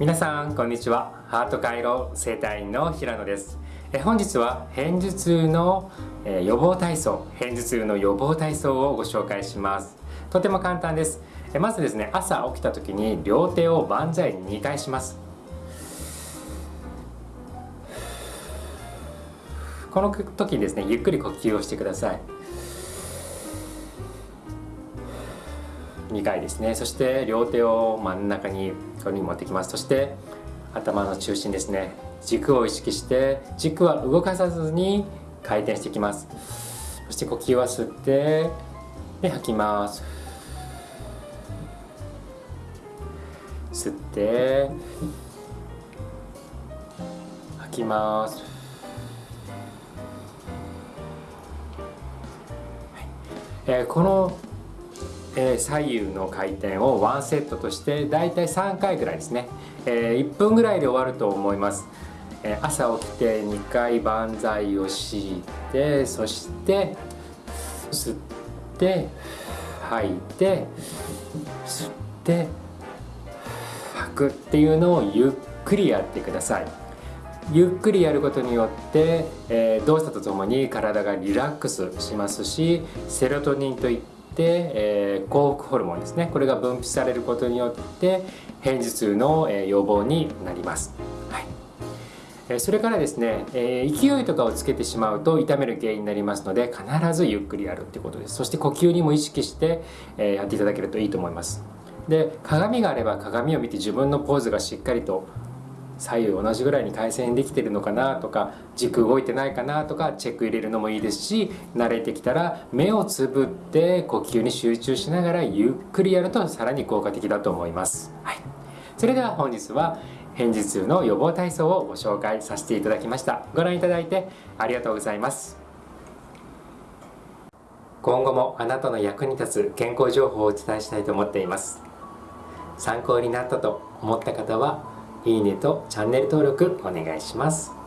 皆さんこんにちは。ハート回路整体院の平野です。え本日は片頭痛のえ予防体操片頭痛の予防体操をご紹介します。とても簡単です。えまずですね朝起きた時に両手を万歳2回します。この時にですねゆっくり呼吸をしてください。2回ですね。そして両手を真ん中にこに持ってきます。そして頭の中心ですね。軸を意識して軸は動かさずに回転していきます。そして呼吸は吸ってで吐きます。吸って吐きます、えー、このえー、左右の回転をワンセットとしてだいたい3回ぐらいですね、えー、1分ぐらいで終わると思います、えー、朝起きて2回万歳をしてそして吸って吐いて吸って吐くっていうのをゆっくりやってください。ゆっくりやることによって、えー、動作とともに体がリラックスしますしセロトニンといって、えー、幸福ホルモンですね。これが分泌されることによって片頭痛の、えー、予防になります、はい。えー、それからですね、えー、勢いとかをつけてしまうと痛める原因になりますので必ずゆっくりやるってことです。そして呼吸にも意識して、えー、やっていただけるといいと思います。で鏡があれば鏡を見て自分のポーズがしっかりと左右同じぐらいに回線できてるのかなとか軸動いてないかなとかチェック入れるのもいいですし慣れてきたら目をつぶって呼吸に集中しながらゆっくりやるとさらに効果的だと思います、はい、それでは本日は片頭痛の予防体操をご紹介させていただきました。ご覧いただいてありがとうございます。今後もあなたの役に立つ健康情報をお伝えしたいと思っています。参考になったと思った方はいいねとチャンネル登録お願いします。